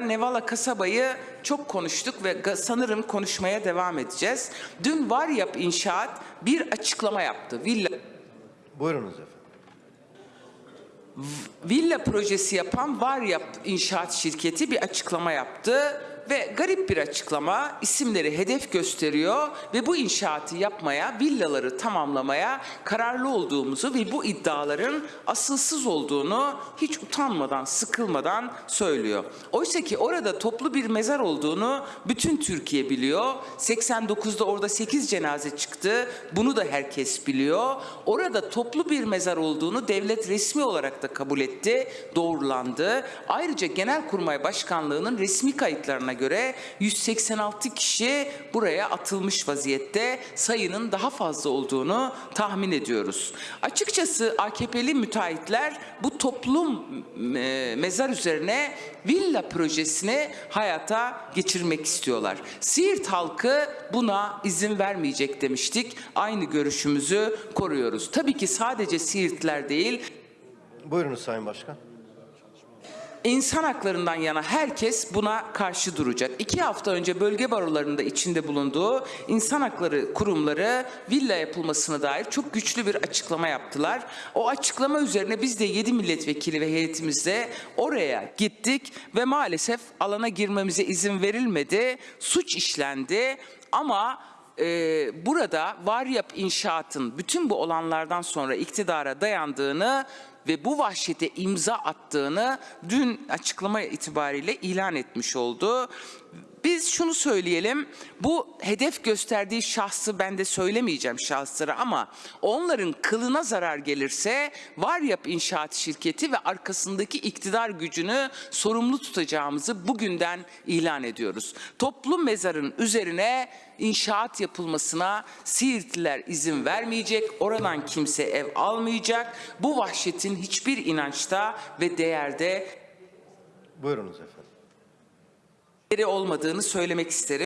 Nevala kasabayı çok konuştuk ve sanırım konuşmaya devam edeceğiz. Dün Varyap İnşaat bir açıklama yaptı. Villa Buyurunuz efendim. villa projesi yapan Varyap İnşaat şirketi bir açıklama yaptı ve garip bir açıklama isimleri hedef gösteriyor ve bu inşaatı yapmaya, villaları tamamlamaya kararlı olduğumuzu ve bu iddiaların asılsız olduğunu hiç utanmadan, sıkılmadan söylüyor. Oysa ki orada toplu bir mezar olduğunu bütün Türkiye biliyor. 89'da orada 8 cenaze çıktı. Bunu da herkes biliyor. Orada toplu bir mezar olduğunu devlet resmi olarak da kabul etti, doğrulandı. Ayrıca Genelkurmay Başkanlığı'nın resmi kayıtlarına göre 186 kişi buraya atılmış vaziyette. Sayının daha fazla olduğunu tahmin ediyoruz. Açıkçası AKP'li müteahhitler bu toplum e, mezar üzerine villa projesini hayata geçirmek istiyorlar. Siirt halkı buna izin vermeyecek demiştik. Aynı görüşümüzü koruyoruz. Tabii ki sadece Siirtler değil, Buyurunuz Sayın Başkan. İnsan haklarından yana herkes buna karşı duracak. İki hafta önce bölge barolarında içinde bulunduğu insan hakları kurumları villa yapılmasına dair çok güçlü bir açıklama yaptılar. O açıklama üzerine biz de 7 milletvekili ve heyetimizle oraya gittik ve maalesef alana girmemize izin verilmedi. Suç işlendi ama e, burada Varyap İnşaat'ın bütün bu olanlardan sonra iktidara dayandığını ve bu vahşete imza attığını dün açıklama itibariyle ilan etmiş oldu. Biz şunu söyleyelim, bu hedef gösterdiği şahsı ben de söylemeyeceğim şahısları ama onların kılına zarar gelirse Varyap İnşaat Şirketi ve arkasındaki iktidar gücünü sorumlu tutacağımızı bugünden ilan ediyoruz. Toplu mezarın üzerine inşaat yapılmasına Siirtliler izin vermeyecek, oradan kimse ev almayacak. Bu vahşetin hiçbir inançta ve değerde Buyurunuz efendim. Olmadığını söylemek isterim.